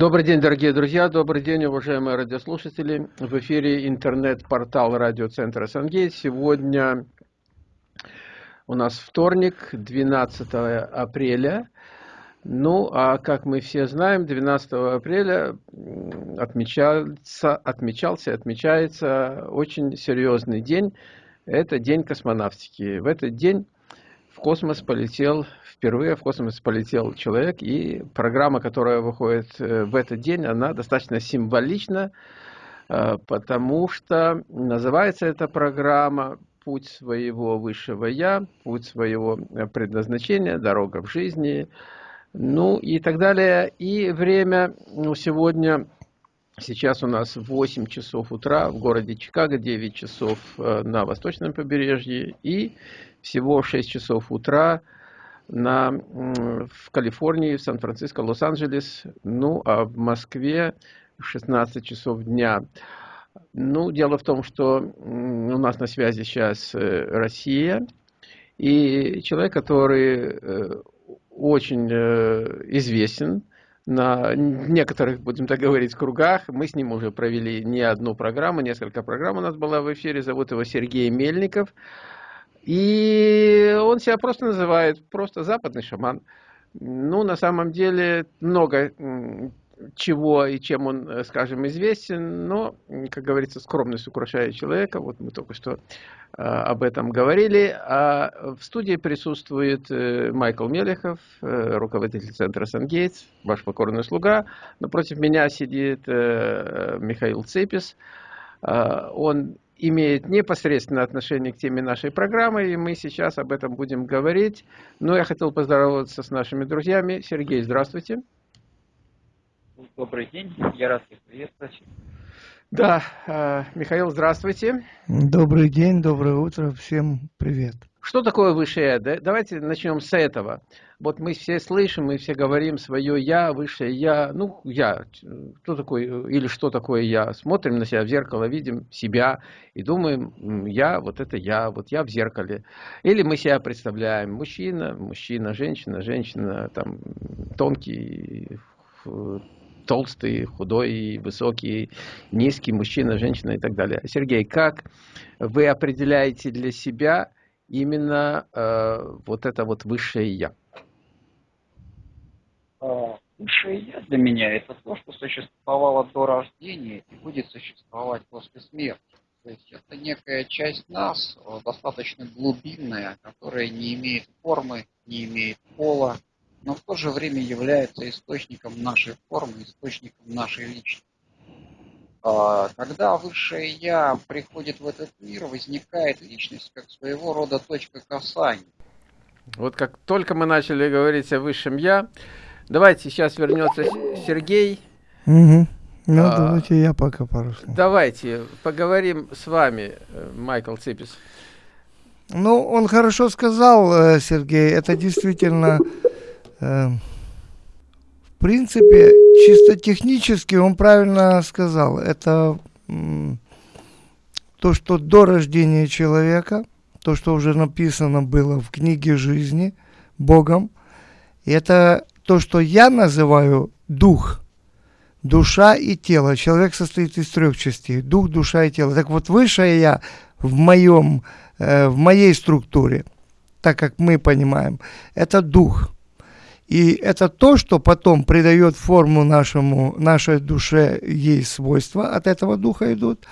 Добрый день, дорогие друзья, добрый день, уважаемые радиослушатели. В эфире интернет-портал радиоцентра «Сангейт». Сегодня у нас вторник, 12 апреля. Ну, а как мы все знаем, 12 апреля отмечался, отмечался, отмечается очень серьезный день. Это День космонавтики. В этот день в космос полетел, впервые в космос полетел человек, и программа, которая выходит э, в этот день, она достаточно символична, э, потому что называется эта программа «Путь своего высшего Я», «Путь своего э, предназначения», «Дорога в жизни», ну и так далее. И время ну, сегодня, сейчас у нас 8 часов утра в городе Чикаго, 9 часов на восточном побережье и всего 6 часов утра на, в Калифорнии, в Сан-Франциско, Лос-Анджелес, ну а в Москве 16 часов дня. Ну, дело в том, что у нас на связи сейчас э, Россия, и человек, который э, очень э, известен на некоторых, будем так говорить, кругах. Мы с ним уже провели не одну программу, несколько программ у нас было в эфире. Зовут его Сергей Мельников. И он себя просто называет просто западный шаман. Ну, на самом деле, много чего и чем он, э, скажем, известен, но, как говорится, скромность украшает человека. Вот мы только что э, об этом говорили. А в студии присутствует э, Майкл Мелехов, руководитель центра Сангейтс, ваш покорный слуга. Напротив меня сидит Михаил Цепис. Он имеет непосредственное отношение к теме нашей программы, и мы сейчас об этом будем говорить. Но я хотел поздороваться с нашими друзьями. Сергей, здравствуйте. Добрый день, я рад вас приветствовать. Да, э, Михаил, здравствуйте. Добрый день, доброе утро, всем привет. Что такое высшее Я? Давайте начнем с этого. Вот мы все слышим, мы все говорим свое я, высшее я. Ну, я, кто такой или что такое я? Смотрим на себя в зеркало, видим себя и думаем, я, вот это я, вот я в зеркале. Или мы себя представляем, мужчина, мужчина, женщина, женщина, там, тонкий, толстый, худой, высокий, низкий, мужчина, женщина и так далее. Сергей, как вы определяете для себя именно э, вот это вот высшее я? А, высшее я для меня это то, что существовало до рождения и будет существовать после смерти. То есть это некая часть нас, э, достаточно глубинная, которая не имеет формы, не имеет пола, но в то же время является источником нашей формы, источником нашей личности. А, когда высшее Я приходит в этот мир, возникает личность как своего рода точка касания. Вот как только мы начали говорить о высшем Я, давайте сейчас вернется Сергей. Угу. Ну, а, давайте я пока пару слов. Давайте поговорим с вами, э, Майкл Ципис. Ну, он хорошо сказал, э, Сергей, это действительно Эм, в принципе, чисто технически он правильно сказал. Это то, что до рождения человека, то, что уже написано было в книге жизни Богом, это то, что я называю дух, душа и тело. Человек состоит из трех частей, дух, душа и тело. Так вот, высшее я в, моем, э, в моей структуре, так как мы понимаем, это дух – и это то, что потом придает форму нашему, нашей душе, ей свойства от этого духа идут,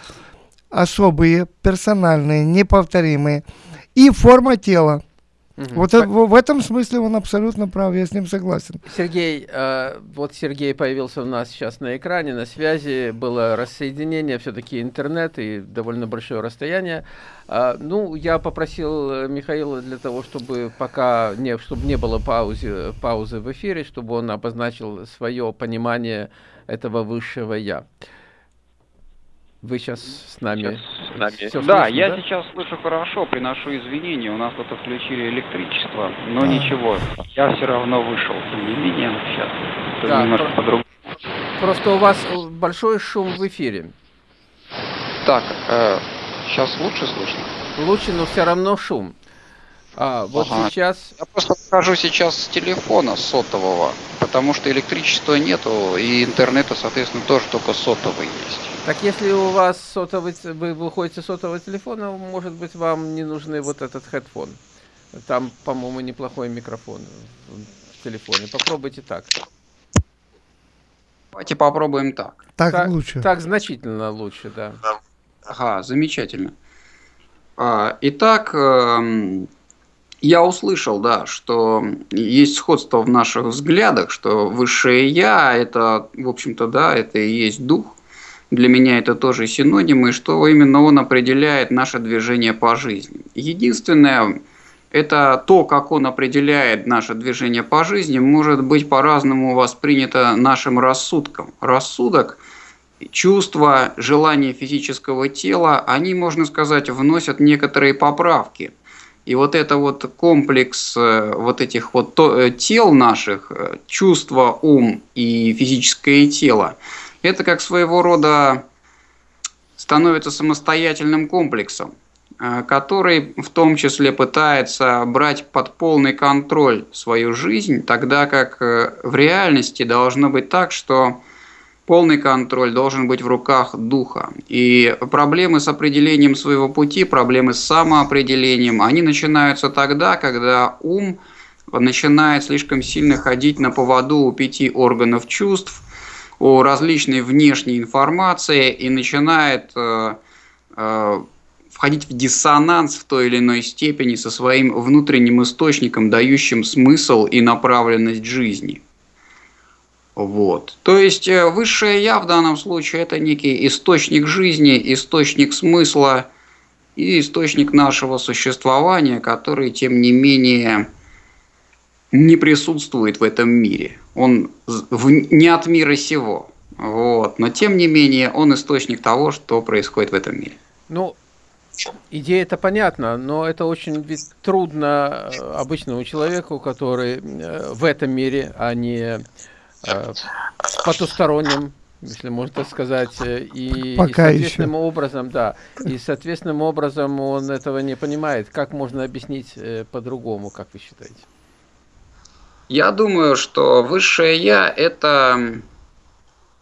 особые, персональные, неповторимые, и форма тела. Угу. Вот По... в, в этом смысле он абсолютно прав, я с ним согласен. Сергей, э, вот Сергей появился у нас сейчас на экране, на связи, было рассоединение, все-таки интернет и довольно большое расстояние. Э, ну, я попросил Михаила для того, чтобы пока не, чтобы не было паузы, паузы в эфире, чтобы он обозначил свое понимание этого высшего «я». Вы сейчас с нами? Сейчас с нами. Все да, слышно, я да? сейчас слышу хорошо, приношу извинения. У нас тут отключили электричество, но а. ничего, я все равно вышел. Тем не менее, сейчас да, немножко про... по-другому. Просто у вас большой шум в эфире. Так, э, сейчас лучше слышно? Лучше, но все равно шум. А, вот ага. сейчас... Я просто скажу сейчас с телефона сотового, потому что электричества нету, и интернета, соответственно, тоже только сотовый есть. Так если у вас сотовый, вы выходите с сотового телефона, может быть, вам не нужны вот этот headphone. Там, по-моему, неплохой микрофон в телефоне. Попробуйте так. Давайте попробуем так. Так, так лучше. Так значительно лучше, да. Ага, замечательно. А, итак, эм, я услышал, да, что есть сходство в наших взглядах, что высшее я это, в общем-то, да, это и есть дух. Для меня это тоже синонимы, что именно он определяет наше движение по жизни. Единственное, это то, как он определяет наше движение по жизни, может быть по-разному воспринято нашим рассудком. Рассудок, чувства, желания физического тела, они, можно сказать, вносят некоторые поправки – и вот это вот комплекс э, вот этих вот э, тел наших, э, чувство, ум и физическое тело, это как своего рода становится самостоятельным комплексом, который в том числе пытается брать под полный контроль свою жизнь, тогда как в реальности должно быть так, что Полный контроль должен быть в руках духа. И проблемы с определением своего пути, проблемы с самоопределением, они начинаются тогда, когда ум начинает слишком сильно ходить на поводу у пяти органов чувств, у различной внешней информации и начинает э, э, входить в диссонанс в той или иной степени со своим внутренним источником, дающим смысл и направленность жизни. Вот. То есть э, высшее я в данном случае это некий источник жизни, источник смысла и источник нашего существования, который, тем не менее, не присутствует в этом мире. Он в, не от мира сего. Вот. Но, тем не менее, он источник того, что происходит в этом мире. Ну, идея это понятна, но это очень ведь трудно э, обычному человеку, который э, в этом мире, а не э, потусторонним, если можно так сказать, и, Пока и соответственным еще. образом, да, и соответственным образом он этого не понимает. Как можно объяснить э, по-другому, как вы считаете? Я думаю, что высшее я это,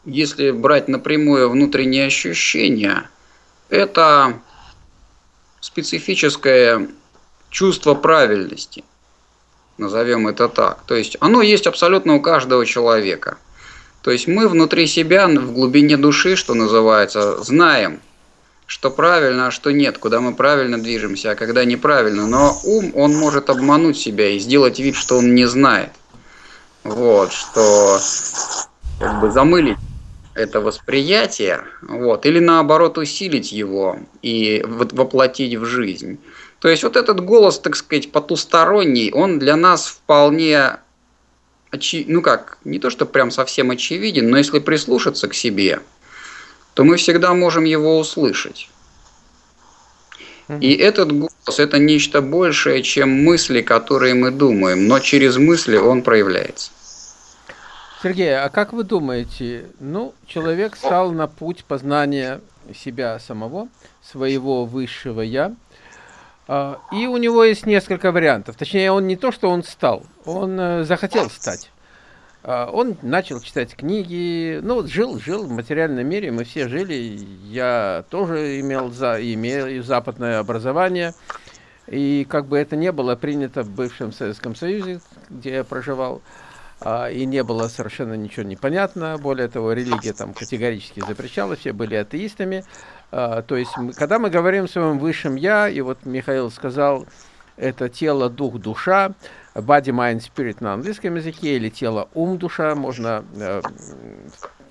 если брать напрямую внутренние ощущения, это специфическое чувство правильности – назовем это так. То есть оно есть абсолютно у каждого человека. То есть мы внутри себя, в глубине души, что называется, знаем, что правильно, а что нет, куда мы правильно движемся, а когда неправильно. Но ум, он может обмануть себя и сделать вид, что он не знает. Вот, что как бы замылить это восприятие, вот, или наоборот усилить его и воплотить в жизнь. То есть вот этот голос, так сказать, потусторонний, он для нас вполне, очи... ну как, не то что прям совсем очевиден, но если прислушаться к себе, то мы всегда можем его услышать. И этот голос – это нечто большее, чем мысли, которые мы думаем, но через мысли он проявляется. Сергей, а как вы думаете, ну, человек стал на путь познания себя самого, своего высшего «я», а, и у него есть несколько вариантов. Точнее, он не то, что он стал, он э, захотел стать. А, он начал читать книги, ну вот жил, жил в материальном мире, мы все жили. Я тоже имел, за, имел западное образование. И как бы это не было принято в бывшем Советском Союзе, где я проживал, а, и не было совершенно ничего непонятно. Более того, религия там категорически запрещала, все были атеистами. А, то есть, когда мы говорим о своем высшем «я», и вот Михаил сказал, это тело, дух, душа, body, mind, spirit на английском языке, или тело, ум, душа, можно, э,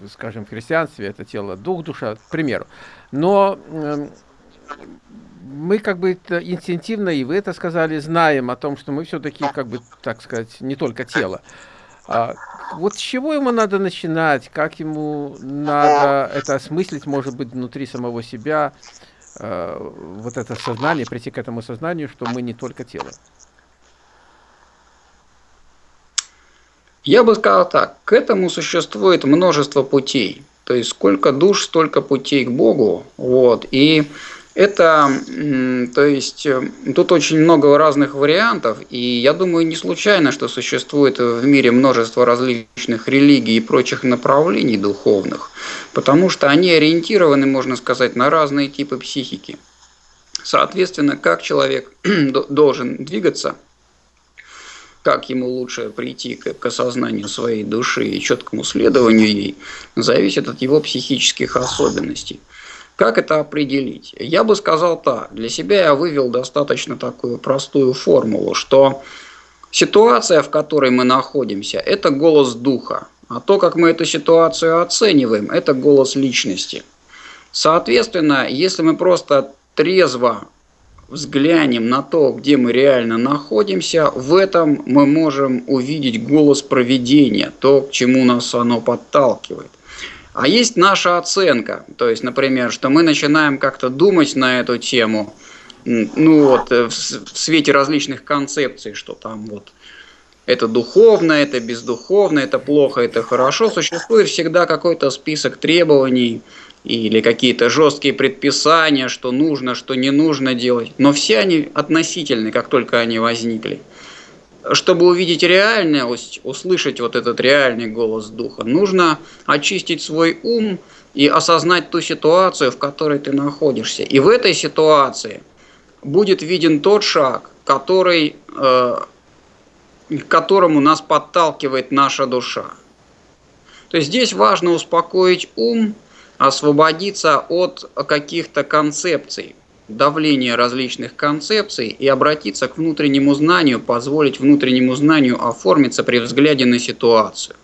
скажем, в христианстве это тело, дух, душа, к примеру. Но э, мы как бы инстинктивно, и вы это сказали, знаем о том, что мы все-таки, как бы, так сказать, не только тело. А, вот с чего ему надо начинать, как ему надо это осмыслить, может быть, внутри самого себя, э, вот это сознание, прийти к этому сознанию, что мы не только тело. Я бы сказал так, к этому существует множество путей. То есть сколько душ, столько путей к Богу. Вот. И Это, то есть, э, тут очень много разных вариантов, и я думаю, не случайно, что существует в мире множество различных религий и прочих направлений духовных, потому что они ориентированы, можно сказать, на разные типы психики. Соответственно, как человек должен двигаться, как ему лучше прийти к осознанию своей души и четкому следованию ей, зависит от его психических особенностей. Как это определить? Я бы сказал так. Для себя я вывел достаточно такую простую формулу, что ситуация, в которой мы находимся, это голос духа. А то, как мы эту ситуацию оцениваем, это голос личности. Соответственно, если мы просто трезво взглянем на то, где мы реально находимся, в этом мы можем увидеть голос проведения, то, к чему нас оно подталкивает. А есть наша оценка, то есть, например, что мы начинаем как-то думать на эту тему, ну вот, э, в свете различных концепций, что там вот это духовно, это бездуховно, это плохо, это хорошо, существует всегда какой-то список требований или какие-то жесткие предписания, что нужно, что не нужно делать. Но все они относительны, как только они возникли чтобы увидеть реальность, услышать вот этот реальный голос Духа, нужно очистить свой ум и осознать ту ситуацию, в которой ты находишься. И в этой ситуации будет виден тот шаг, который, э, к которому нас подталкивает наша душа. То есть здесь важно успокоить ум, освободиться от каких-то концепций, давление различных концепций и обратиться к внутреннему знанию, позволить внутреннему знанию оформиться при взгляде на ситуацию.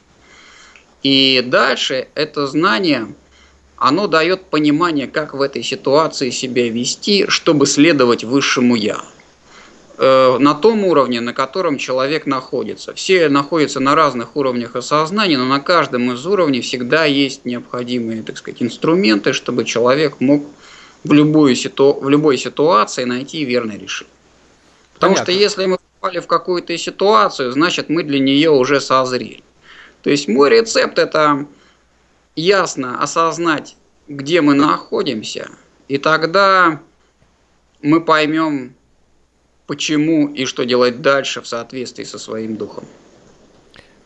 И дальше это знание, оно дает понимание, как в этой ситуации себя вести, чтобы следовать высшему «я». Э, на том уровне, на котором человек находится. Все находятся на разных уровнях осознания, но на каждом из уровней всегда есть необходимые, так сказать, инструменты, чтобы человек мог в, любую ситу... в любой ситуации найти верное решение. Потому Понятно. что если мы попали в какую-то ситуацию, значит мы для нее уже созрели. То есть мой рецепт это ясно осознать, где мы находимся, и тогда мы поймем, почему и что делать дальше в соответствии со своим духом.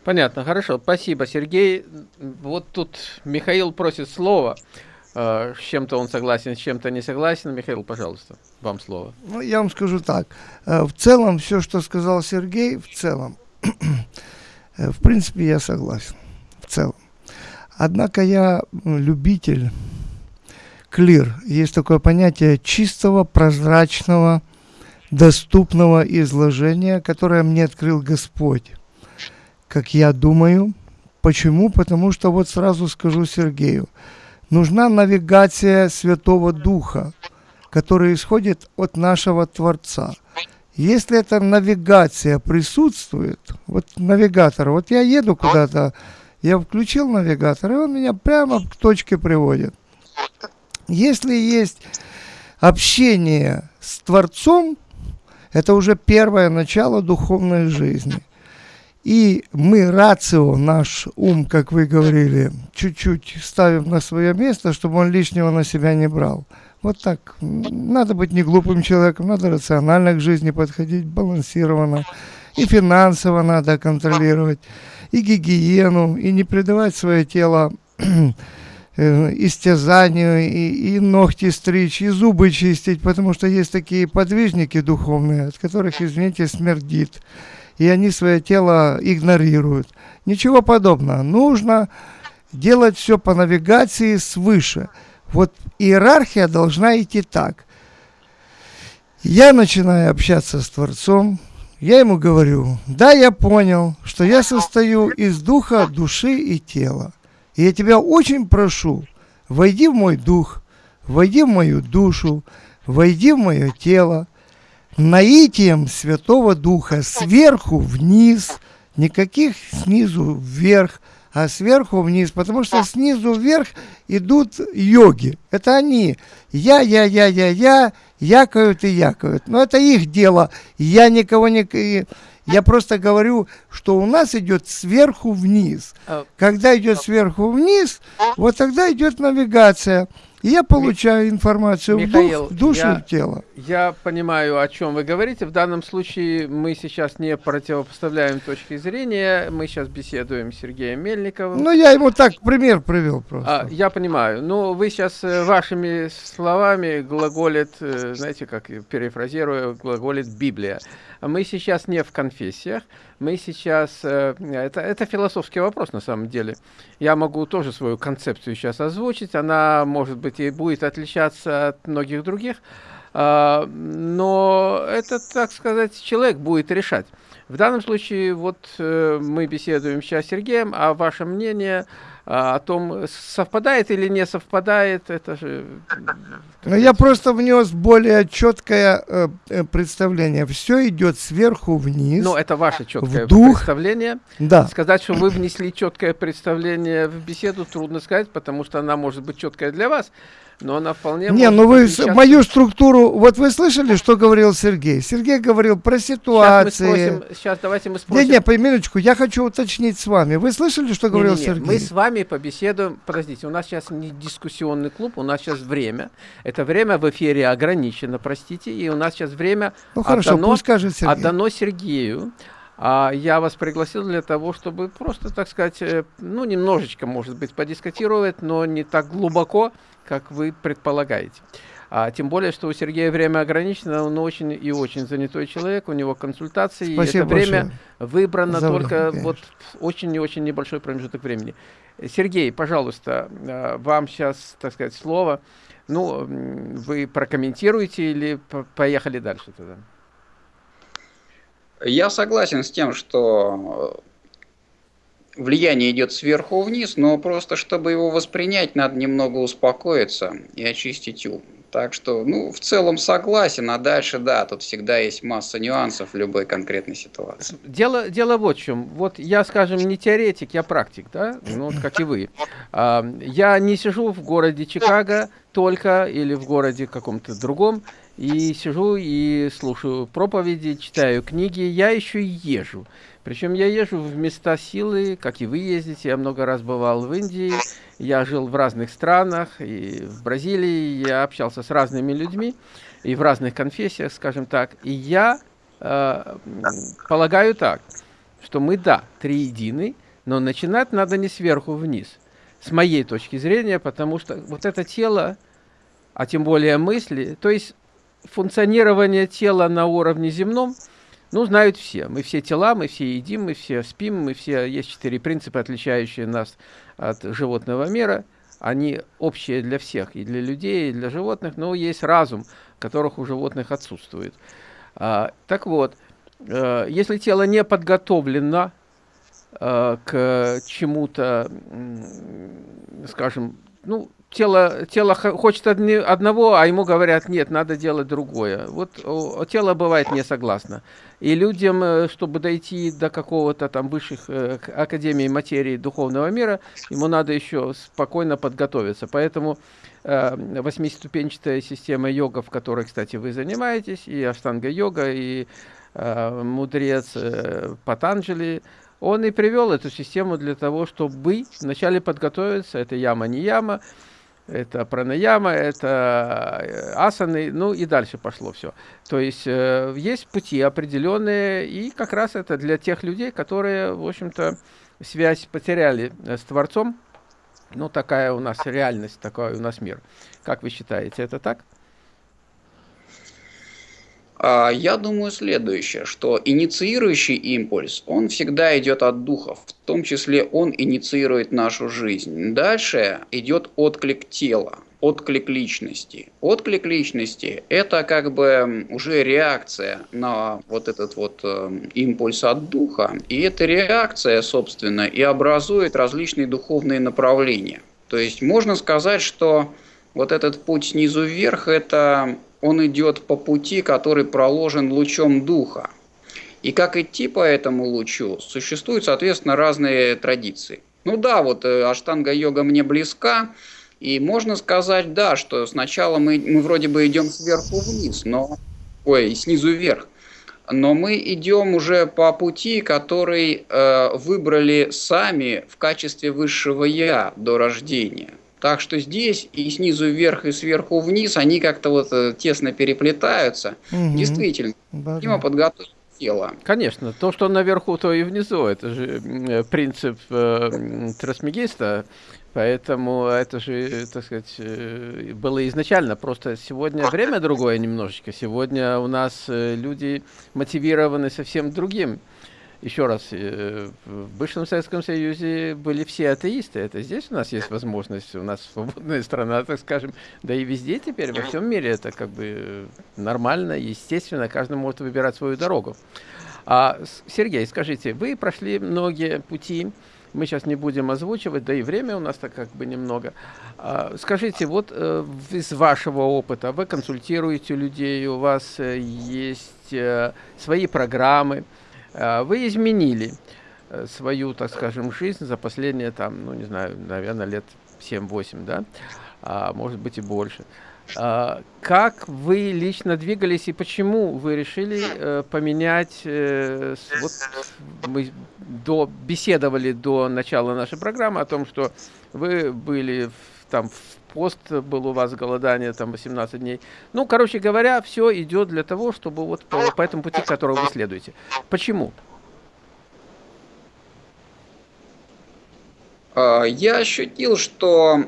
Понятно, хорошо, спасибо, Сергей. Вот тут Михаил просит слова. Э, с чем-то он согласен, с чем-то не согласен. Михаил, пожалуйста, вам слово. Ну, я вам скажу так. Э, в целом, все, что сказал Сергей, в целом, э, в принципе, я согласен. В целом. Однако я любитель, клир, есть такое понятие чистого, прозрачного, доступного изложения, которое мне открыл Господь, как я думаю. Почему? Потому что вот сразу скажу Сергею – Нужна навигация Святого Духа, которая исходит от нашего Творца. Если эта навигация присутствует, вот навигатор, вот я еду куда-то, я включил навигатор, и он меня прямо к точке приводит. Если есть общение с Творцом, это уже первое начало духовной жизни – и мы рацио, наш ум, как вы говорили, чуть-чуть ставим на свое место, чтобы он лишнего на себя не брал. Вот так. Надо быть не глупым человеком, надо рационально к жизни подходить, балансированно. И финансово надо контролировать, и гигиену, и не предавать свое тело истязанию, и, и ногти стричь, и зубы чистить, потому что есть такие подвижники духовные, от которых, извините, смердит и они свое тело игнорируют. Ничего подобного. Нужно делать все по навигации свыше. Вот иерархия должна идти так. Я начинаю общаться с Творцом, я ему говорю, да, я понял, что я состою из духа, души и тела. И я тебя очень прошу, войди в мой дух, войди в мою душу, войди в мое тело, наитием Святого Духа сверху вниз, никаких снизу вверх, а сверху вниз, потому что снизу вверх идут йоги. Это они. Я, я, я, я, я, якают и якают. Но это их дело. Я никого не... Я просто говорю, что у нас идет сверху вниз. А Когда идет сверху вниз, вот тогда идет навигация. И я получаю информацию Михаил, в, дух, душу я, в тело. Я понимаю, о чем вы говорите. В данном случае мы сейчас не противопоставляем точки зрения. Мы сейчас беседуем с Сергеем Мельниковым. Ну, я ему так пример привел просто. А, я понимаю. Ну, вы сейчас э, вашими словами глаголит, э, знаете, как перефразируя, глаголит Библия. Мы сейчас не в конфессиях, мы сейчас... Э, это, это философский вопрос на самом деле. Я могу тоже свою концепцию сейчас озвучить. Она, может быть, и будет отличаться от многих других. А, но это, так сказать, человек будет решать. В данном случае вот э, мы беседуем сейчас с Сергеем, а ваше мнение а, о том, совпадает или не совпадает, это же... Но я просто внес более четкое э, э, представление. Все идет сверху вниз. Ну, это ваше четкое дух. представление. Да. Сказать, что вы внесли четкое представление в беседу, трудно сказать, потому что она может быть четкая для вас но она вполне Не, ну вы отличаться... мою структуру, вот вы слышали, что говорил Сергей? Сергей говорил про ситуации. Сейчас, мы спросим, сейчас давайте мы спросим. Не, не, по минуточку, я хочу уточнить с вами. Вы слышали, что говорил не, не, не. Сергей? Мы с вами побеседуем, подождите, у нас сейчас не дискуссионный клуб, у нас сейчас время. Это время в эфире ограничено, простите, и у нас сейчас время ну, хорошо, отдано, пусть скажет Сергей. отдано Сергею. А я вас пригласил для того, чтобы просто, так сказать, э, ну, немножечко, может быть, подискутировать, но не так глубоко, как вы предполагаете. А, тем более, что у Сергея время ограничено, он очень и очень занятой человек, у него консультации, Спасибо и это время большое. выбрано За только конечно. вот очень и очень небольшой промежуток времени. Сергей, пожалуйста, а, вам сейчас, так сказать, слово. Ну, вы прокомментируете или поехали дальше тогда? Я согласен с тем, что влияние идет сверху вниз, но просто чтобы его воспринять, надо немного успокоиться и очистить ум. Так что, ну, в целом согласен, а дальше, да, тут всегда есть масса нюансов в любой конкретной ситуации. Дело, дело вот в чем. Вот я, скажем, не теоретик, я практик, да, ну, вот как и вы. А, я не сижу в городе Чикаго только или в городе каком-то другом, и сижу и слушаю проповеди, читаю книги, я еще и езжу. Причем я езжу в места силы, как и вы ездите. Я много раз бывал в Индии, я жил в разных странах, и в Бразилии, я общался с разными людьми, и в разных конфессиях, скажем так. И я э, полагаю так, что мы, да, триедины, но начинать надо не сверху вниз, с моей точки зрения, потому что вот это тело, а тем более мысли, то есть функционирование тела на уровне земном, ну, знают все. Мы все тела, мы все едим, мы все спим, мы все... Есть четыре принципа, отличающие нас от животного мира. Они общие для всех, и для людей, и для животных, но есть разум, которых у животных отсутствует. А, так вот, э, если тело не подготовлено э, к чему-то, скажем, ну, тело, тело хочет одни, одного, а ему говорят, нет, надо делать другое. Вот о, тело бывает не согласно. И людям, э, чтобы дойти до какого-то там высших э, академий материи духовного мира, ему надо еще спокойно подготовиться. Поэтому э, восьмиступенчатая система йога, в которой, кстати, вы занимаетесь, и аштанга-йога, и э, мудрец э, Патанджали, он и привел эту систему для того, чтобы вначале подготовиться, это яма не яма, это пранаяма, это э, асаны, ну и дальше пошло все. То есть э, есть пути определенные, и как раз это для тех людей, которые, в общем-то, связь потеряли с Творцом. Ну, такая у нас реальность, такой у нас мир. Как вы считаете, это так? А, я думаю следующее, что инициирующий импульс, он всегда идет от духов, в том числе он инициирует нашу жизнь. Дальше идет отклик тела, отклик личности. Отклик личности – это как бы уже реакция на вот этот вот э, импульс от духа. И эта реакция, собственно, и образует различные духовные направления. То есть можно сказать, что вот этот путь снизу вверх – это он идет по пути, который проложен лучом духа. И как идти по этому лучу, существуют, соответственно, разные традиции. Ну да, вот э, аштанга-йога мне близка, и можно сказать, да, что сначала мы, мы вроде бы идем сверху вниз, но, ой, снизу вверх, но мы идем уже по пути, который э, выбрали сами в качестве высшего я до рождения. Так что здесь и снизу вверх, и сверху вниз, они как-то вот э, тесно переплетаются. Угу. Действительно, необходимо подготовить тело. Конечно, то, что наверху, то и внизу. Это же принцип э, трансмегиста. Поэтому это же, так сказать, э, было изначально. Просто сегодня время другое немножечко. Сегодня у нас э, люди мотивированы совсем другим. Еще раз, э, в бывшем Советском Союзе были все атеисты. Это здесь у нас есть возможность, у нас свободная страна, так скажем. Да и везде теперь, во всем мире это как бы нормально, естественно, каждый может выбирать свою дорогу. А, Сергей, скажите, вы прошли многие пути, мы сейчас не будем озвучивать, да и время у нас так как бы немного. А, скажите, вот э, из вашего опыта, вы консультируете людей, у вас э, есть э, свои программы, вы изменили э, свою, так скажем, жизнь за последние, там, ну, не знаю, наверное, лет 7-8, да, а, может быть и больше. А, как вы лично двигались и почему вы решили э, поменять, э, вот мы до, беседовали до начала нашей программы о том, что вы были в, там в пост был у вас голодание там 18 дней. Ну, короче говоря, все идет для того, чтобы вот по, по этому пути, которого вы следуете. Почему? А, я ощутил, что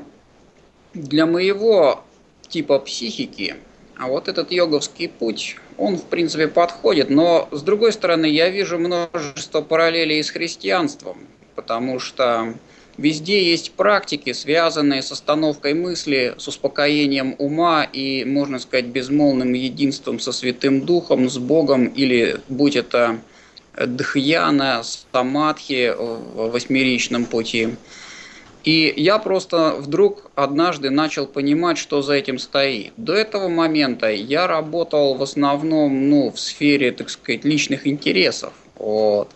для моего типа психики, а вот этот йоговский путь, он в принципе подходит, но с другой стороны я вижу множество параллелей с христианством, потому что Везде есть практики, связанные с остановкой мысли, с успокоением ума и, можно сказать, безмолвным единством со Святым Духом, с Богом, или будь это дхьяна, самадхи в восьмеричном пути. И я просто вдруг однажды начал понимать, что за этим стоит. До этого момента я работал в основном ну, в сфере, так сказать, личных интересов. Вот.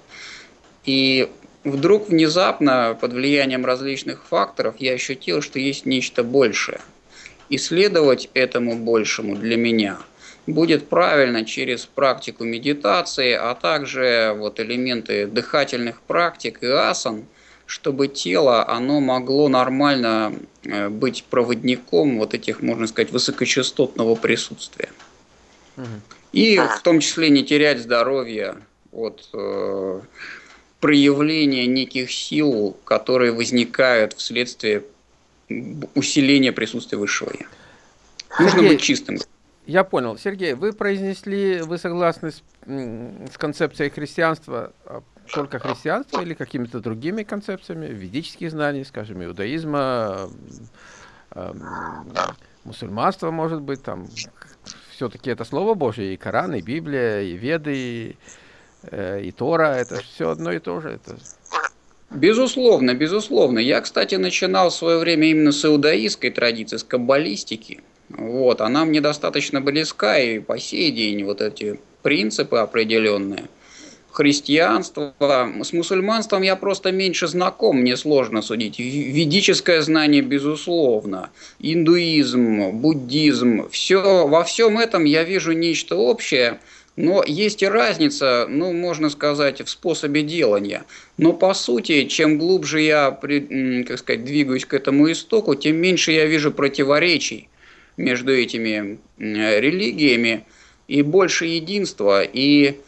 И Вдруг внезапно, под влиянием различных факторов, я ощутил, что есть нечто большее. Исследовать этому большему для меня будет правильно через практику медитации, а также вот элементы дыхательных практик и асан, чтобы тело, оно могло нормально э, быть проводником вот этих, можно сказать, высокочастотного присутствия. И в том числе не терять здоровье от э, проявление неких сил, которые возникают вследствие усиления присутствия высшего я. Нужно Сергей, быть чистым. Я понял. Сергей, вы произнесли, вы согласны с, с концепцией христианства, а только христианства или какими-то другими концепциями, ведических знаний, скажем, иудаизма, э, мусульманства, может быть, там все-таки это Слово Божье, и Коран, и Библия, и Веды, и и Тора, это все одно и то же. Это... Безусловно, безусловно. Я, кстати, начинал в свое время именно с иудаистской традиции, с каббалистики. Вот, она мне достаточно близка, и по сей день вот эти принципы определенные. Христианство, с мусульманством я просто меньше знаком, мне сложно судить. Ведическое знание, безусловно, индуизм, буддизм, все, во всем этом я вижу нечто общее – но есть и разница, ну, можно сказать, в способе делания. Но по сути, чем глубже я, как сказать, двигаюсь к этому истоку, тем меньше я вижу противоречий между этими религиями и больше единства. И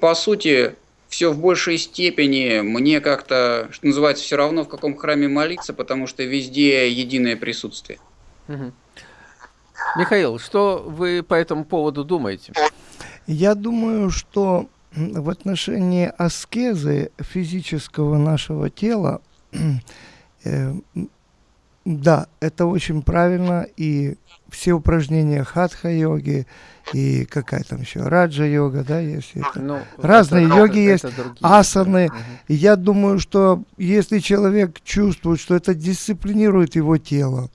по сути, все в большей степени мне как-то, что называется, все равно в каком храме молиться, потому что везде единое присутствие. Угу. Михаил, что вы по этому поводу думаете? Я думаю, что в отношении аскезы физического нашего тела, э, да, это очень правильно, и все упражнения хатха-йоги, и какая там еще, раджа-йога, да, есть. Это. Ну, Разные это, йоги это, есть, это другие, асаны. И я думаю, что если человек чувствует, что это дисциплинирует его тело,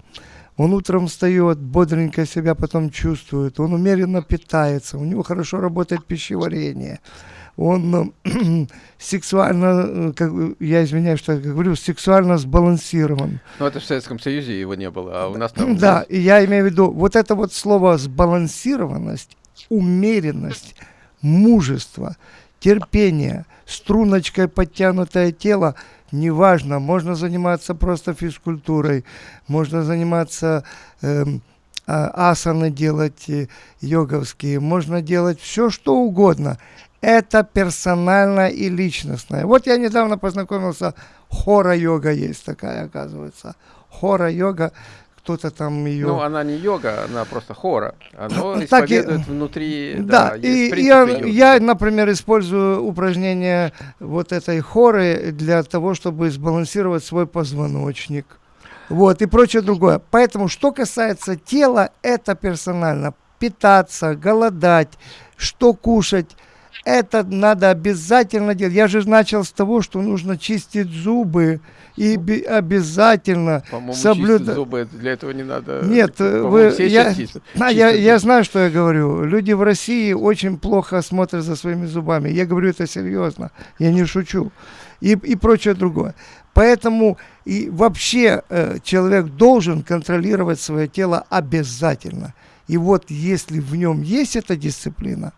он утром встает, бодренько себя потом чувствует, он умеренно питается, у него хорошо работает пищеварение, он сексуально, э, как, я извиняюсь, что я говорю, сексуально сбалансирован. Ну, это в Советском Союзе его не было, а у нас там... Да, и я имею в виду, вот это вот слово сбалансированность, умеренность, мужество, терпение, струночкой подтянутое тело, неважно, можно заниматься просто физкультурой, можно заниматься а, асаны делать э, йоговские, можно делать все, что угодно. Это персонально и личностное. Вот я недавно познакомился, хора-йога есть такая, оказывается. Хора-йога, кто-то там ее... Ну, она не йога, она просто хора. Она исповедует и... внутри... Да, да и, и я, я, например, использую упражнения вот этой хоры для того, чтобы сбалансировать свой позвоночник. Вот, и прочее другое. Поэтому, что касается тела, это персонально. Питаться, голодать, что кушать, это надо обязательно делать. Я же начал с того, что нужно чистить зубы и обязательно соблюдать. зубы для этого не надо. Нет, вы, я, а, я, я знаю, что я говорю. Люди в России очень плохо смотрят за своими зубами. Я говорю это серьезно, я не шучу. И, и прочее другое. Поэтому и вообще э, человек должен контролировать свое тело обязательно. И вот если в нем есть эта дисциплина,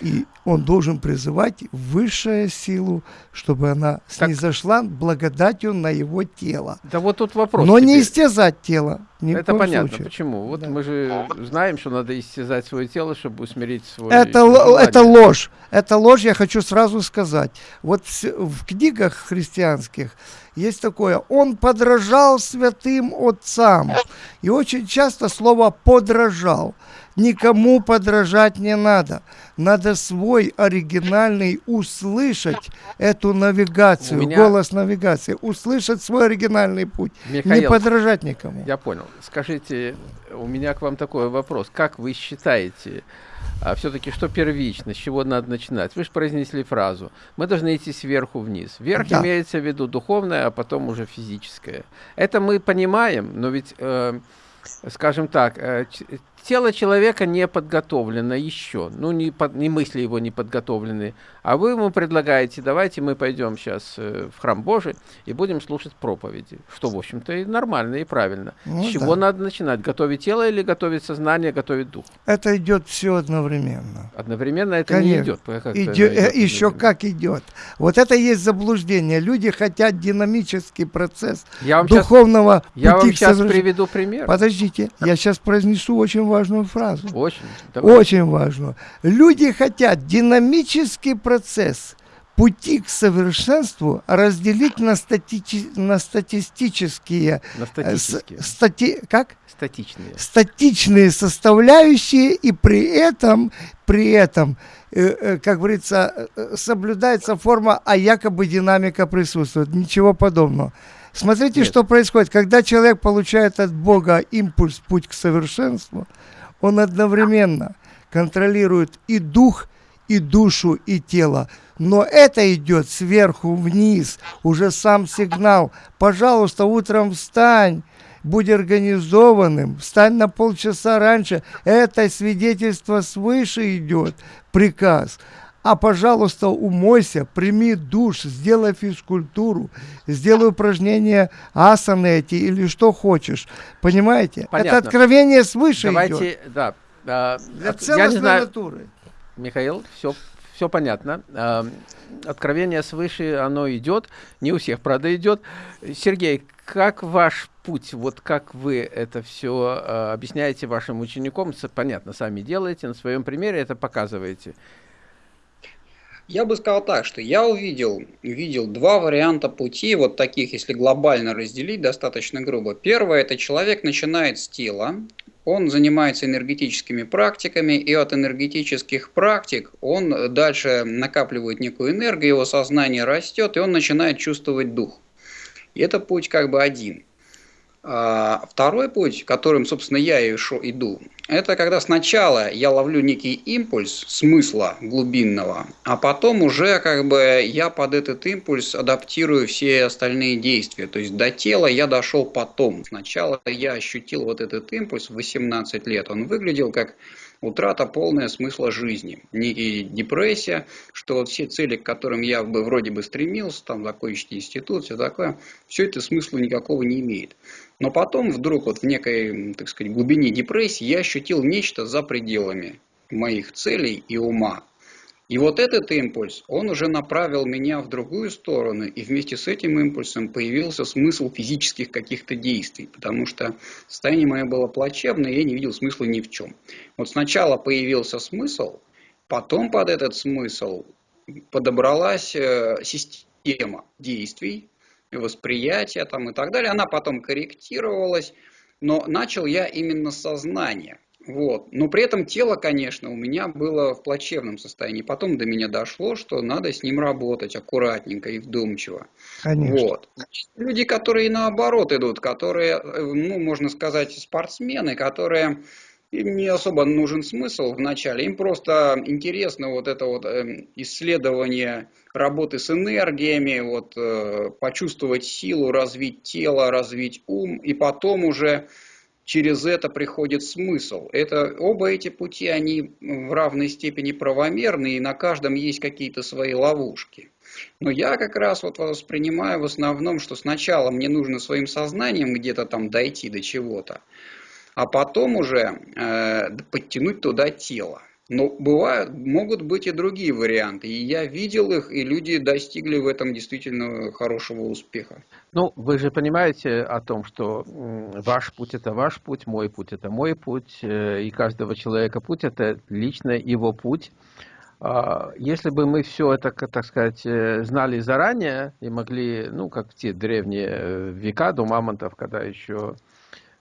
и он должен призывать высшую силу, чтобы она так. снизошла благодатью на его тело. Да вот тут вопрос. Но теперь. не истязать тело. Ни Это понятно. Случае. Почему? Вот да. мы же знаем, что надо истязать свое тело, чтобы усмирить свой. Это, это ложь. Это ложь, я хочу сразу сказать. Вот в книгах христианских есть такое. Он подражал святым отцам. И очень часто слово подражал. Никому подражать не надо. Надо свой оригинальный услышать эту навигацию, меня... голос навигации, услышать свой оригинальный путь, Михаил, не подражать никому. Я понял. Скажите, у меня к вам такой вопрос. Как вы считаете, а все-таки что первично, с чего надо начинать? Вы же произнесли фразу. Мы должны идти сверху вниз. Вверх да. имеется в виду духовное, а потом уже физическое. Это мы понимаем, но ведь, э, скажем так, э, тело человека не подготовлено еще, ну, не, под, не мысли его не подготовлены, а вы ему предлагаете, давайте мы пойдем сейчас э, в храм Божий и будем слушать проповеди, что, в общем-то, и нормально, и правильно. Ну, С чего да. надо начинать? Готовить тело или готовить сознание, готовить дух? Это идет все одновременно. Одновременно это Конечно. не идет. Как идет, идет еще как идет. Вот это есть заблуждение. Люди хотят динамический процесс я духовного сейчас, Я вам сейчас соверш... приведу пример. Подождите, я сейчас произнесу очень важный важную фразу. Очень. Давай. Очень важную. Люди хотят динамический процесс пути к совершенству разделить на, стати на статистические... На статические. Э, стати как? Статичные. Статичные составляющие, и при этом, при этом э, э, как говорится, э, соблюдается форма, а якобы динамика присутствует. Ничего подобного. Смотрите, Нет. что происходит. Когда человек получает от Бога импульс, путь к совершенству, он одновременно контролирует и дух, и душу, и тело. Но это идет сверху вниз, уже сам сигнал. Пожалуйста, утром встань, будь организованным, встань на полчаса раньше. Это свидетельство свыше идет, приказ а, пожалуйста, умойся, прими душ, сделай физкультуру, сделай упражнения асаны эти или что хочешь. Понимаете? Понятно. Это откровение свыше Давайте, идет. да. А, Для целостной знаю, натуры. Михаил, все, все понятно. А, откровение свыше, оно идет. Не у всех, правда, идет. Сергей, как ваш путь, вот как вы это все а, объясняете вашим ученикам, понятно, сами делаете, на своем примере это показываете. Я бы сказал так, что я увидел, увидел два варианта пути, вот таких, если глобально разделить, достаточно грубо. Первое, это человек начинает с тела, он занимается энергетическими практиками, и от энергетических практик он дальше накапливает некую энергию, его сознание растет, и он начинает чувствовать дух. И это путь как бы один. А второй путь, которым, собственно, я и иду, это когда сначала я ловлю некий импульс смысла глубинного, а потом уже как бы я под этот импульс адаптирую все остальные действия. То есть до тела я дошел потом. Сначала я ощутил вот этот импульс в 18 лет. Он выглядел как утрата полная смысла жизни, некие депрессия, что вот все цели, к которым я бы вроде бы стремился, там закончить институт, все такое, все это смысла никакого не имеет. Но потом вдруг вот в некой, так сказать, глубине депрессии я ощутил нечто за пределами моих целей и ума. И вот этот импульс, он уже направил меня в другую сторону, и вместе с этим импульсом появился смысл физических каких-то действий, потому что состояние мое было плачевное, и я не видел смысла ни в чем. Вот сначала появился смысл, потом под этот смысл подобралась э, система действий, восприятия там и так далее. Она потом корректировалась, но начал я именно с сознания. Вот. Но при этом тело, конечно, у меня было в плачевном состоянии. Потом до меня дошло, что надо с ним работать аккуратненько и вдумчиво. Конечно. Вот. Люди, которые наоборот идут, которые, ну, можно сказать, спортсмены, которые им не особо нужен смысл в начале, им просто интересно вот это вот эм, исследование работы с энергиями, вот, э, почувствовать силу, развить тело, развить ум, и потом уже через это приходит смысл. Это, оба эти пути, они в равной степени правомерны, и на каждом есть какие-то свои ловушки. Но я как раз вот воспринимаю в основном, что сначала мне нужно своим сознанием где-то там дойти до чего-то, а потом уже э, подтянуть туда тело. Но бывают, могут быть и другие варианты. И я видел их, и люди достигли в этом действительно хорошего успеха. Ну, вы же понимаете о том, что ваш путь – это ваш путь, мой путь – это мой путь, э, и каждого человека путь – это лично его путь. А, если бы мы все это, так сказать, э, знали заранее и могли, ну, как в те древние э, века до мамонтов, когда еще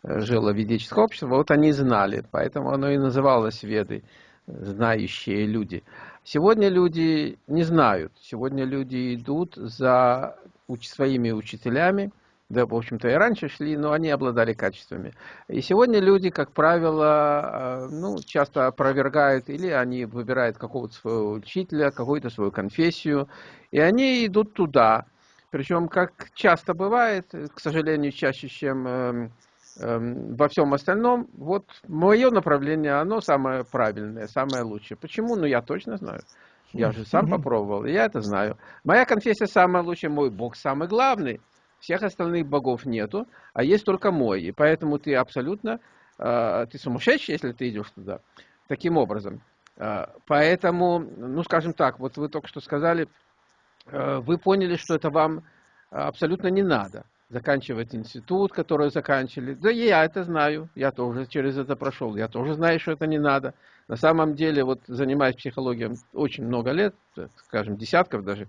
жило ведическое общество, вот они знали, поэтому оно и называлось Ведой знающие люди. Сегодня люди не знают. Сегодня люди идут за своими учителями, да, в общем-то, и раньше шли, но они обладали качествами. И сегодня люди, как правило, э, ну, часто опровергают, или они выбирают какого-то своего учителя, какую-то свою конфессию, и они идут туда. Причем, как часто бывает, к сожалению, чаще, чем Эм, во всем остальном, вот мое направление, оно самое правильное, самое лучшее. Почему? Ну, я точно знаю. Я же сам попробовал, я это знаю. Моя конфессия самая лучшая, мой Бог самый главный. Всех остальных богов нету, а есть только мой. И поэтому ты абсолютно, э, ты сумасшедший, если ты идешь туда. Таким образом. Э, поэтому, ну, скажем так, вот вы только что сказали, э, вы поняли, что это вам абсолютно не надо заканчивать институт, который заканчивали. Да я это знаю, я тоже через это прошел, я тоже знаю, что это не надо. На самом деле, вот занимаясь психологией очень много лет, скажем, десятков даже,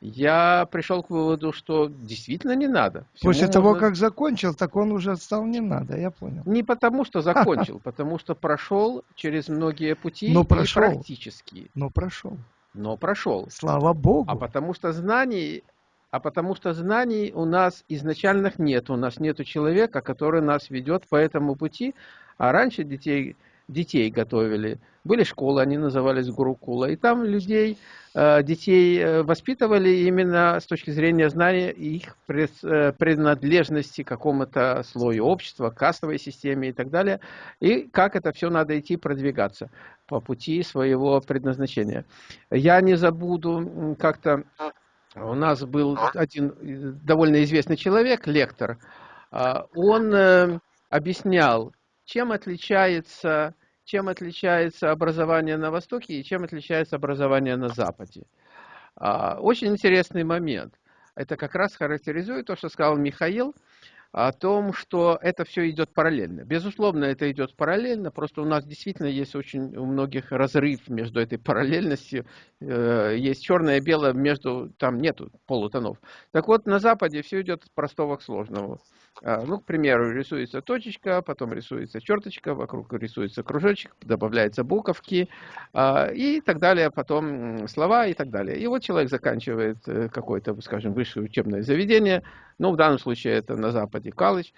я пришел к выводу, что действительно не надо. Всему После того, как закончил, так он уже стал не надо, я понял. Не потому, что закончил, потому что прошел через многие пути Но прошел. практически. Но прошел. Но прошел. Слава Богу. А потому что знаний а потому что знаний у нас изначальных нет. У нас нет человека, который нас ведет по этому пути. А раньше детей, детей готовили. Были школы, они назывались Гурукула. И там людей, э, детей э, воспитывали именно с точки зрения знания их э, принадлежности к какому-то слою общества, кастовой системе и так далее. И как это все надо идти продвигаться по пути своего предназначения. Я не забуду как-то у нас был один э, довольно известный человек, лектор. А, он э, объяснял, чем отличается, чем отличается образование на Востоке и чем отличается образование на Западе. А, очень интересный момент. Это как раз характеризует то, что сказал Михаил – о том, что это все идет параллельно. Безусловно, это идет параллельно, просто у нас действительно есть очень у многих разрыв между этой параллельностью. Э, есть черное и белое, между там нету полутонов. Так вот, на Западе все идет от простого к сложному. А, ну, к примеру, рисуется точечка, потом рисуется черточка, вокруг рисуется кружочек, добавляются буковки а, и так далее, потом слова и так далее. И вот человек заканчивает э, какое-то, скажем, высшее учебное заведение, ну, в данном случае это на Западе колледж,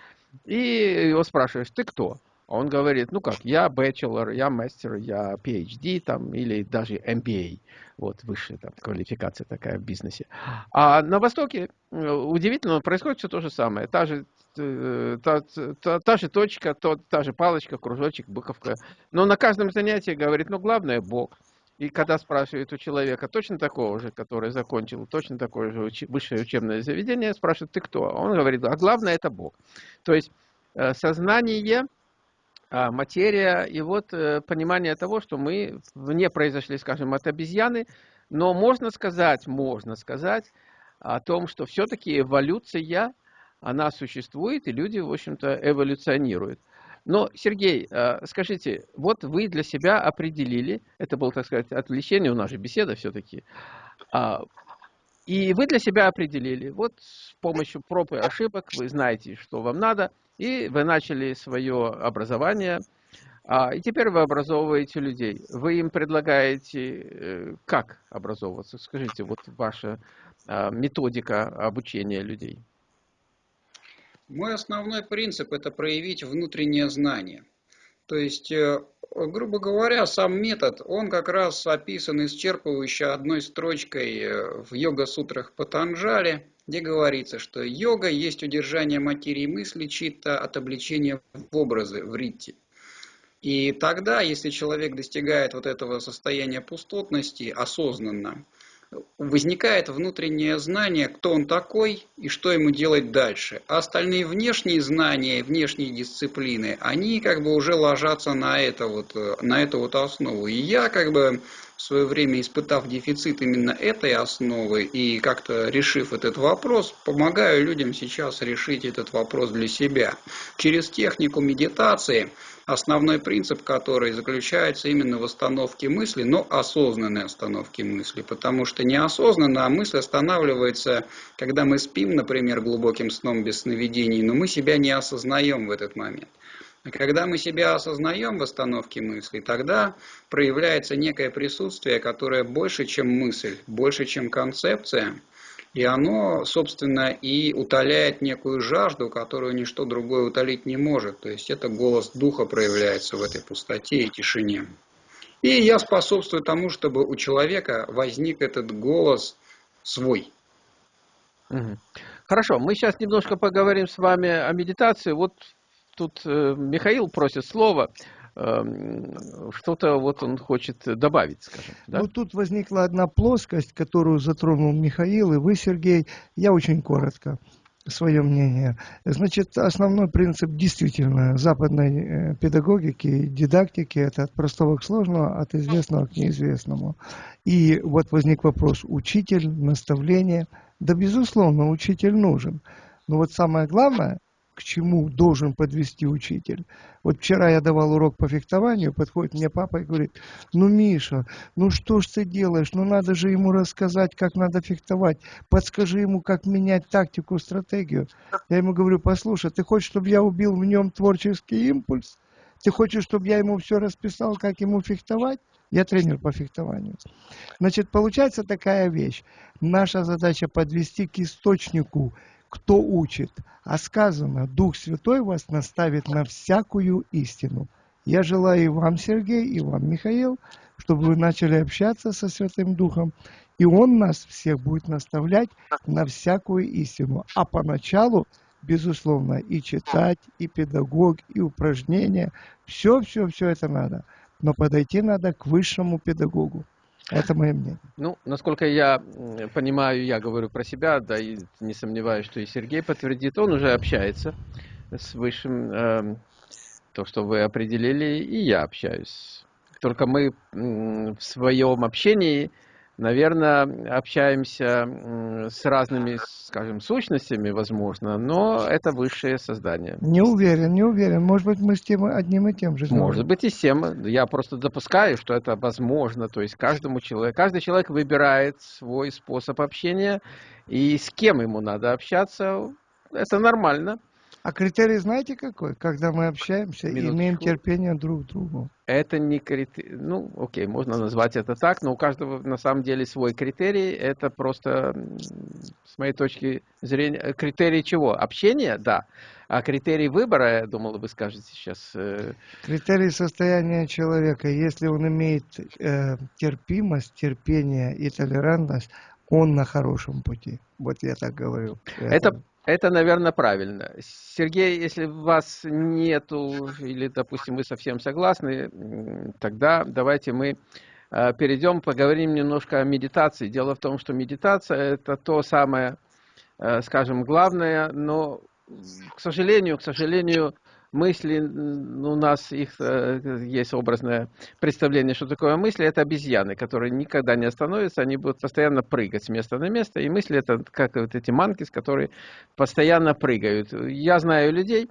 и его спрашиваешь, ты кто? А он говорит, ну как, я бachelor, я мастер, я PhD там, или даже MBA. Вот высшая там, квалификация такая в бизнесе. А на Востоке э, удивительно происходит все то же самое. Та же Э, та, та, та же точка, то, та же палочка, кружочек, буковка. Но на каждом занятии говорит, ну, главное, Бог. И когда спрашивают у человека, точно такого же, который закончил точно такое же высшее учебное заведение, спрашивают, ты кто? Он говорит, а главное это Бог. То есть э, сознание а материя, и вот э, понимание того, что мы не произошли, скажем, от обезьяны, но можно сказать, можно сказать о том, что все-таки эволюция, она существует, и люди, в общем-то, эволюционируют. Но, Сергей, э, скажите, вот вы для себя определили, это было, так сказать, отвлечение, у нас же беседа все-таки, а, и вы для себя определили, вот с помощью проб и ошибок вы знаете, что вам надо, и вы начали свое образование, а, и теперь вы образовываете людей. Вы им предлагаете, э, как образовываться? Скажите, вот ваша а, методика обучения людей. Мой основной принцип – это проявить внутреннее знание. То есть, э, грубо говоря, сам метод, он как раз описан исчерпывающе одной строчкой э, в йога-сутрах Патанджали, где говорится, что йога есть удержание материи мысли чита от обличения в образы, в ритти. И тогда, если человек достигает вот этого состояния пустотности осознанно, возникает внутреннее знание, кто он такой и что ему делать дальше. А остальные внешние знания, внешние дисциплины, они как бы уже ложатся на, это вот, на эту вот основу. И я как бы в свое время, испытав дефицит именно этой основы и как-то решив этот вопрос, помогаю людям сейчас решить этот вопрос для себя. Через технику медитации – основной принцип который заключается именно в остановке мысли, но осознанной остановке мысли, потому что неосознанно, а мысль останавливается, когда мы спим, например, глубоким сном без сновидений, но мы себя не осознаем в этот момент. А когда мы себя осознаем в остановке мысли, тогда проявляется некое присутствие, которое больше, чем мысль, больше, чем концепция – и оно, собственно, и утоляет некую жажду, которую ничто другое утолить не может. То есть это голос духа проявляется в этой пустоте и тишине. И я способствую тому, чтобы у человека возник этот голос свой. Хорошо, мы сейчас немножко поговорим с вами о медитации. Вот тут э, Михаил просит слова. Эм, что-то вот он хочет добавить, скажем. Да? Вот тут возникла одна плоскость, которую затронул Михаил и вы, Сергей. Я очень коротко свое мнение. Значит, основной принцип действительно западной э, педагогики, дидактики – это от простого к сложному, от известного к неизвестному. И вот возник вопрос учитель, наставление. Да, безусловно, учитель нужен. Но вот самое главное, к чему должен подвести учитель. Вот вчера я давал урок по фехтованию, подходит мне папа и говорит, ну, Миша, ну что ж ты делаешь, ну надо же ему рассказать, как надо фехтовать, подскажи ему, как менять тактику, стратегию. Я ему говорю, послушай, ты хочешь, чтобы я убил в нем творческий импульс? Ты хочешь, чтобы я ему все расписал, как ему фехтовать? Я тренер по фехтованию. Значит, получается такая вещь. Наша задача подвести к источнику кто учит. А сказано, Дух Святой вас наставит на всякую истину. Я желаю и вам, Сергей, и вам, Михаил, чтобы вы начали общаться со Святым Духом, и Он нас всех будет наставлять на всякую истину. А поначалу, безусловно, и читать, и педагог, и упражнения, все-все-все это надо. Но подойти надо к высшему педагогу. Это мое мнение. Ну, насколько я понимаю, я говорю про себя, да, и не сомневаюсь, что и Сергей подтвердит, он уже общается с высшим, э, то, что вы определили, и я общаюсь. Только мы в своем общении наверное, общаемся с разными, скажем, сущностями, возможно, но это высшее создание. Не уверен, не уверен. Может быть, мы с тем одним и тем же. Может быть, и с тем. Я просто допускаю, что это возможно. То есть каждому человеку, каждый человек выбирает свой способ общения, и с кем ему надо общаться, это нормально. А критерий знаете какой? Когда мы общаемся, Минуточку. имеем терпение друг к другу. Это не критерий, ну, окей, можно назвать это так, но у каждого на самом деле свой критерий. Это просто, с моей точки зрения, критерий чего? Общения? Да. А критерий выбора, я думал, вы скажете сейчас. Э... Критерий состояния человека. Если он имеет э, терпимость, терпение и толерантность, он на хорошем пути. Вот я так говорю. Это, это, наверное, правильно. Сергей, если вас нету, или, допустим, вы совсем согласны, тогда давайте мы э, перейдем, поговорим немножко о медитации. Дело в том, что медитация – это то самое, э, скажем, главное, но, к сожалению, к сожалению, мысли, у нас их э, есть образное представление, что такое мысли, это обезьяны, которые никогда не остановятся, они будут постоянно прыгать с места на место, и мысли это как вот эти манкис, которые постоянно прыгают. Я знаю людей,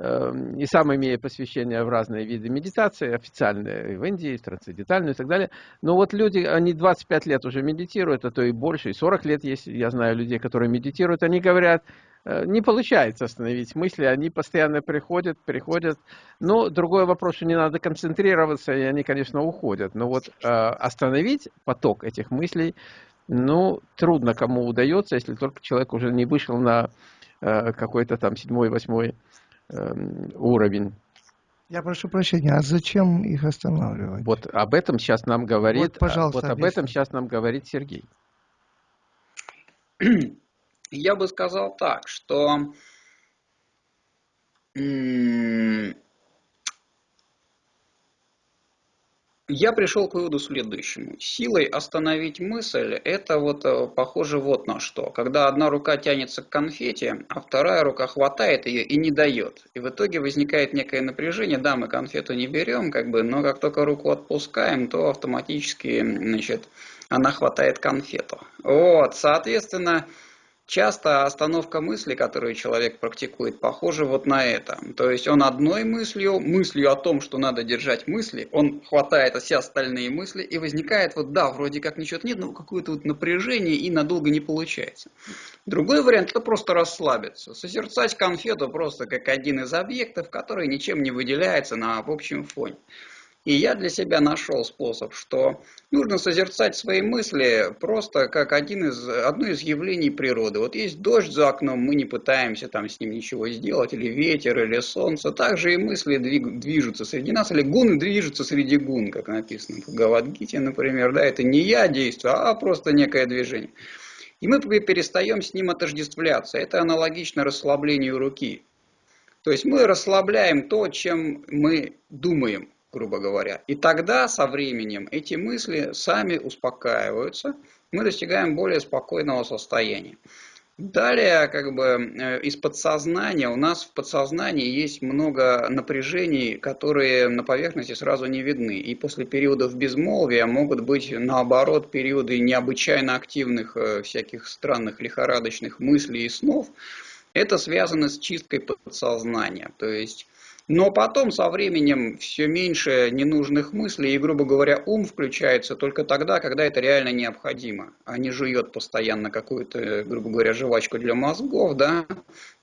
Эм, и сам имея посвящение в разные виды медитации, официальные в Индии, трансцендентальную и так далее. Но вот люди, они 25 лет уже медитируют, а то и больше, и 40 лет есть, я знаю людей, которые медитируют, они говорят, не получается остановить мысли, они постоянно приходят, приходят. Но другой вопрос, что не надо концентрироваться, и они, конечно, уходят. Но вот э, остановить поток этих мыслей, ну, трудно кому удается, если только человек уже не вышел на э, какой-то там седьмой, восьмой Эм, уровень. Я прошу прощения, а зачем их останавливать? Вот об этом сейчас нам говорит, вот, пожалуйста, вот об этом сейчас нам говорит Сергей. Я бы сказал так, что Я пришел к выводу следующему. Силой остановить мысль – это вот э, похоже вот на что. Когда одна рука тянется к конфете, а вторая рука хватает ее и не дает. И в итоге возникает некое напряжение. Да, мы конфету не берем, как бы, но как только руку отпускаем, то автоматически значит, она хватает конфету. Вот, соответственно, Часто остановка мысли, которую человек практикует, похожа вот на это. То есть он одной мыслью, мыслью о том, что надо держать мысли, он хватает все остальные мысли и возникает вот да, вроде как ничего нет, но какое-то вот напряжение и надолго не получается. Другой вариант это просто расслабиться, созерцать конфету просто как один из объектов, который ничем не выделяется на общем фоне. И я для себя нашел способ, что нужно созерцать свои мысли просто как один из, одно из явлений природы. Вот есть дождь за окном, мы не пытаемся там с ним ничего сделать, или ветер, или солнце. Также и мысли движутся среди нас, или гуны движутся среди гун, как написано в Гавадгите, например. Да, это не я действую, а просто некое движение. И мы перестаем с ним отождествляться. Это аналогично расслаблению руки. То есть мы расслабляем то, чем мы думаем грубо говоря. И тогда со временем эти мысли сами успокаиваются, мы достигаем более спокойного состояния. Далее, как бы э, из подсознания, у нас в подсознании есть много напряжений, которые на поверхности сразу не видны. И после периодов безмолвия могут быть, наоборот, периоды необычайно активных э, всяких странных лихорадочных мыслей и снов. Это связано с чисткой подсознания. То есть но потом со временем все меньше ненужных мыслей, и, грубо говоря, ум включается только тогда, когда это реально необходимо, а не жует постоянно какую-то, грубо говоря, жвачку для мозгов, да.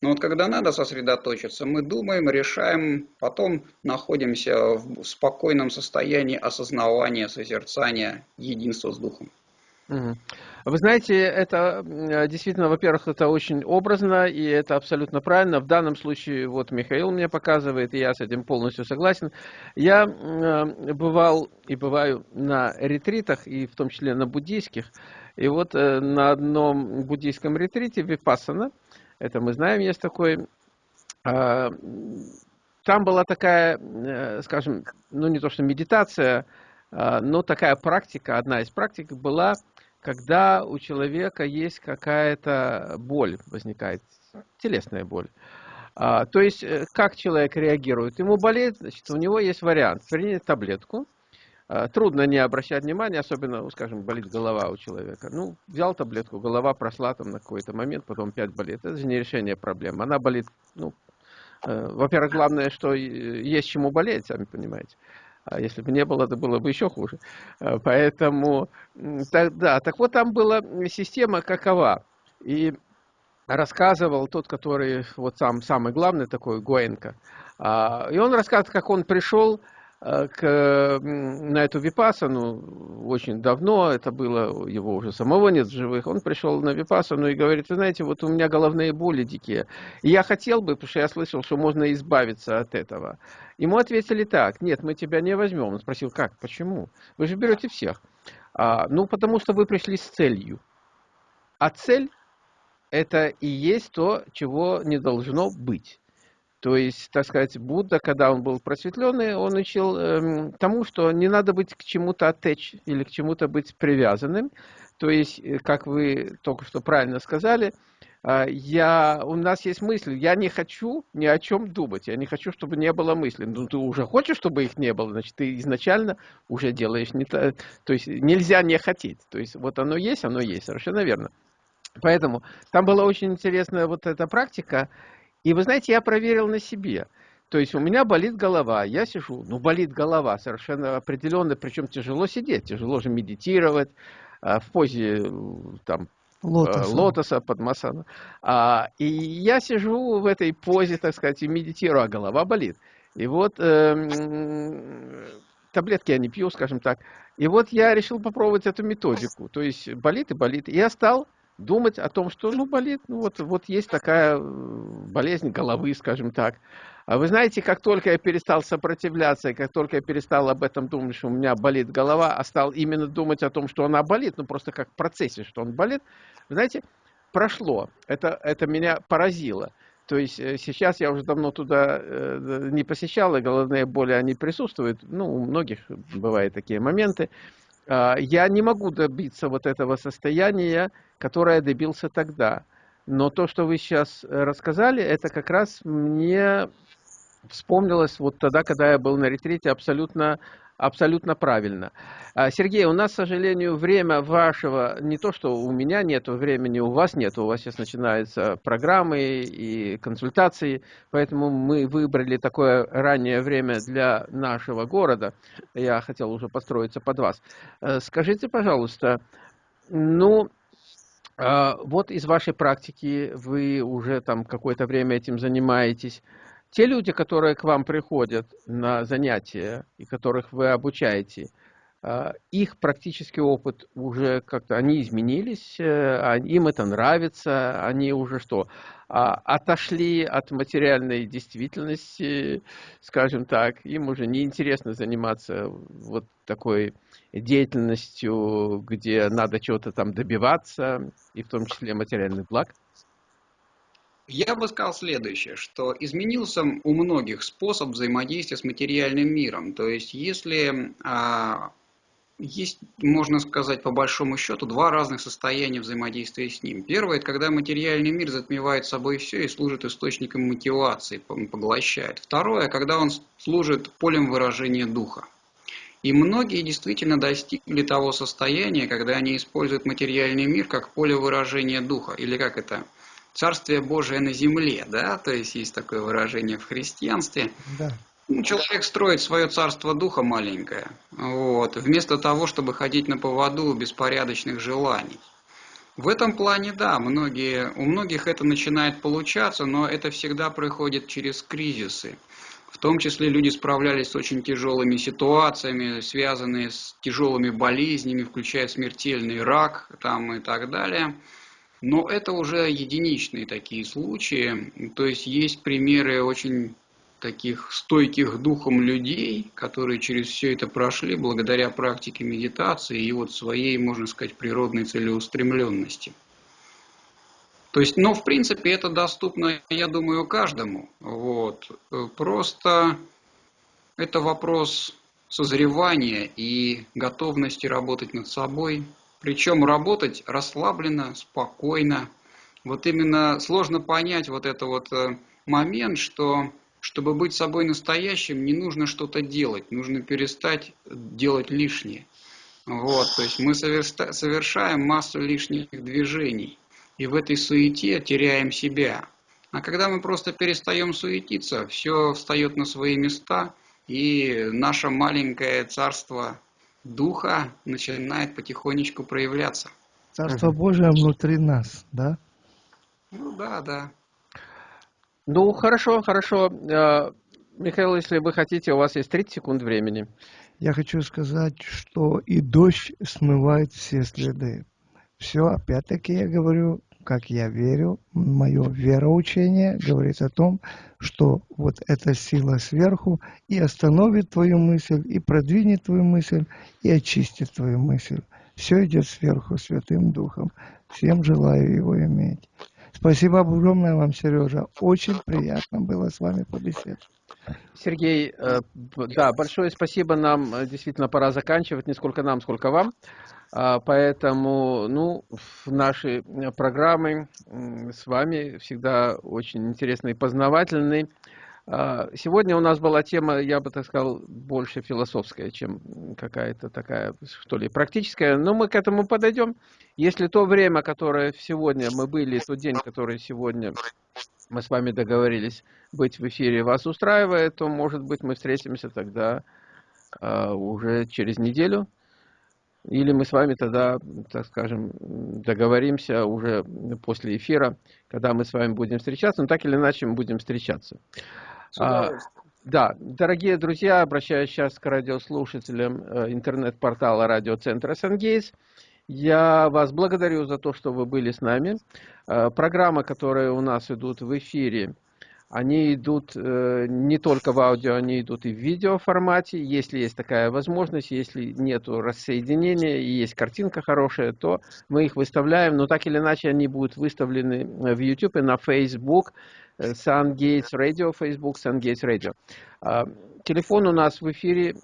Но вот когда надо сосредоточиться, мы думаем, решаем, потом находимся в спокойном состоянии осознавания, созерцания, единства с Духом. Вы знаете, это действительно, во-первых, это очень образно, и это абсолютно правильно. В данном случае, вот Михаил мне показывает, и я с этим полностью согласен. Я бывал и бываю на ретритах, и в том числе на буддийских. И вот э, на одном буддийском ретрите, Випассана, это мы знаем, есть такой, а, там была такая, э, скажем, ну не то что медитация, а, но такая практика, одна из практик была когда у человека есть какая-то боль, возникает телесная боль. А, то есть, э, как человек реагирует? Ему болеет, значит, у него есть вариант принять таблетку. А, трудно не обращать внимания, особенно, ну, скажем, болит голова у человека. Ну, взял таблетку, голова прошла там на какой-то момент, потом опять болит. Это же не решение проблемы. Она болит, ну, э, во-первых, главное, что есть чему болеть, сами понимаете. А если бы не было, это было бы еще хуже. А, поэтому, так, да, так вот там была система какова. И рассказывал тот, который вот сам самый главный такой, Гуэнко. А, и он рассказывает, как он пришел Э, к, на эту випасану очень давно, это было, его уже самого нет в живых, он пришел на випасану и говорит, вы знаете, вот у меня головные боли дикие, и я хотел бы, потому что я слышал, что можно избавиться от этого. Ему ответили так, нет, мы тебя не возьмем. Он спросил, как, почему? Вы же берете всех. А, ну, потому что вы пришли с целью. А цель это и есть то, чего не должно быть. То есть, так сказать, Будда, когда он был просветленный, он учил эм, тому, что не надо быть к чему-то оттечь или к чему-то быть привязанным. То есть, э, как вы только что правильно сказали, а, я, у нас есть мысли, я не хочу ни о чем думать, я не хочу, чтобы не было мыслей. Ну, ты уже хочешь, чтобы их не было, значит, ты изначально уже делаешь не то. То есть нельзя не хотеть. То есть вот оно есть, оно есть, совершенно верно. Поэтому там была очень интересная вот эта практика. И вы знаете, я проверил на себе. То есть у меня болит голова, я сижу, ну болит голова совершенно определенно, причем тяжело сидеть, тяжело же медитировать а, в позе там лотоса, э, лотоса подмасана. А, и я сижу в этой позе, так сказать, и медитирую, а голова болит. И вот э, таблетки я не пью, скажем так. И вот я решил попробовать эту методику. То есть болит и болит. И я стал думать о том, что ну болит, ну вот, вот есть такая болезнь головы, скажем так. А вы знаете, как только я перестал сопротивляться, как только я перестал об этом думать, что у меня болит голова, а стал именно думать о том, что она болит, ну просто как в процессе, что он болит, вы знаете, прошло. Это, это меня поразило. То есть э, сейчас я уже давно туда э, не посещал, и головные боли, они присутствуют. Ну, у многих бывают такие моменты. А, я не могу добиться вот этого состояния, которое я добился тогда. Но то, что вы сейчас рассказали, это как раз мне вспомнилось вот тогда, когда я был на ретрите, абсолютно, абсолютно правильно. А, Сергей, у нас, к сожалению, время вашего, не то, что у меня нет времени, у вас нет, у вас сейчас начинаются программы и консультации, поэтому мы выбрали такое раннее время для нашего города. Я хотел уже построиться под вас. Э, скажите, пожалуйста, ну, а, вот из вашей практики вы уже там какое-то время этим занимаетесь. Те люди, которые к вам приходят на занятия и которых вы обучаете, а, их практический опыт уже как-то, они изменились, э, им это нравится, они уже что, а, отошли от материальной действительности, скажем так, им уже неинтересно заниматься вот такой деятельностью, где надо чего-то там добиваться, и в том числе материальных благ. Я бы сказал следующее, что изменился у многих способ взаимодействия с материальным миром. То есть, если а, есть, можно сказать, по большому счету, два разных состояния взаимодействия с ним. Первое – это когда материальный мир затмевает собой все и служит источником мотивации, поглощает. Второе – когда он служит полем выражения духа. И многие действительно достигли того состояния, когда они используют материальный мир как поле выражения духа, или как это – Царствие Божие на земле, да, то есть есть такое выражение в христианстве. Да. Ну, человек строит свое царство духа маленькое, вот, вместо того, чтобы ходить на поводу беспорядочных желаний. В этом плане, да, многие, у многих это начинает получаться, но это всегда проходит через кризисы. В том числе люди справлялись с очень тяжелыми ситуациями, связанные с тяжелыми болезнями, включая смертельный рак там, и так далее. Но это уже единичные такие случаи. То есть есть примеры очень таких стойких духом людей, которые через все это прошли благодаря практике медитации и вот своей, можно сказать, природной целеустремленности. То есть, но ну, в принципе это доступно, я думаю, каждому. Вот. Просто это вопрос созревания и готовности работать над собой, причем работать расслабленно, спокойно. Вот именно сложно понять вот это вот э, момент, что чтобы быть собой настоящим, не нужно что-то делать, нужно перестать делать лишнее. Вот, то есть мы совершаем массу лишних движений, и в этой суете теряем себя. А когда мы просто перестаем суетиться, все встает на свои места, и наше маленькое царство духа начинает потихонечку проявляться. Царство Божие внутри нас, да? Ну да, да. Ну, хорошо, хорошо. Э, Михаил, если вы хотите, у вас есть 30 секунд времени. Я хочу сказать, что и дождь смывает все следы. Все, опять-таки я говорю, как я верю, мое вероучение говорит о том, что вот эта сила сверху и остановит твою мысль, и продвинет твою мысль, и очистит твою мысль. Все идет сверху, Святым Духом. Всем желаю его иметь. Спасибо огромное вам, Сережа. Очень приятно было с вами побеседовать. Сергей, э, да, большое спасибо. Нам э, действительно пора заканчивать, не сколько нам, сколько вам. А, поэтому, ну, наши программы с вами всегда очень интересные и познавательные. А, сегодня у нас была тема, я бы так сказал, больше философская, чем какая-то такая, что ли, практическая. Но мы к этому подойдем. Если то время, которое сегодня мы были, тот день, который сегодня мы с вами договорились быть в эфире, вас устраивает, то, может быть, мы встретимся тогда uh, уже через неделю. Или мы с вами тогда, так скажем, договоримся уже после эфира, когда мы с вами будем встречаться. Но так или иначе мы будем встречаться. А, да, дорогие друзья, обращаюсь сейчас к радиослушателям э, интернет-портала радиоцентра «Сангейс». Я вас благодарю за то, что вы были с нами. Э, программы, которые у нас идут в эфире, они идут э, не только в аудио, они идут и в видео формате. Если есть такая возможность, если нет рассоединения и есть картинка хорошая, то мы их выставляем. Но так или иначе они будут выставлены в YouTube и на Facebook. SunGates Radio, Facebook SunGates Radio. А, телефон у нас в эфире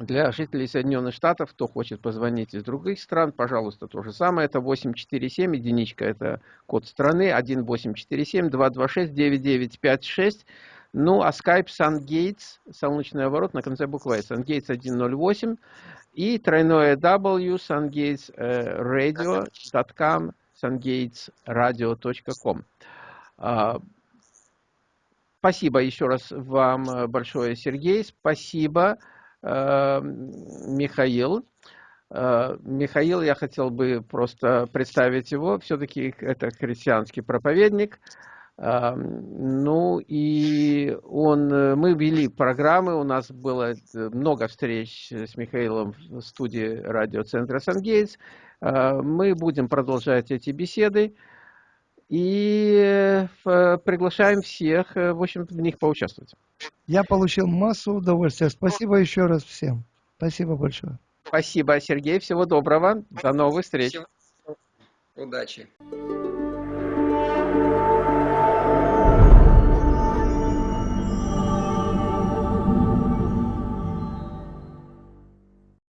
для жителей Соединенных Штатов, кто хочет позвонить из других стран, пожалуйста, то же самое. Это 847, единичка, это код страны, 1847-226-9956. Ну, а Skype SunGates, солнечный оборот на конце буквы SunGates 108 и тройное W, sungatesradio.com, sungatesradio.com. Спасибо еще раз вам э, большое, Сергей. Спасибо, э, Михаил. Э, Михаил, я хотел бы просто представить его. Все-таки это христианский проповедник. Ну и он, мы вели программы, у нас было много встреч с Михаилом в студии радиоцентра «Сангейтс». Мы будем продолжать эти беседы и э, приглашаем всех, э, в общем, в них поучаствовать. Я получил массу удовольствия. Спасибо еще раз всем. Спасибо большое. Спасибо, Сергей. Всего доброго. До новых встреч. Удачи.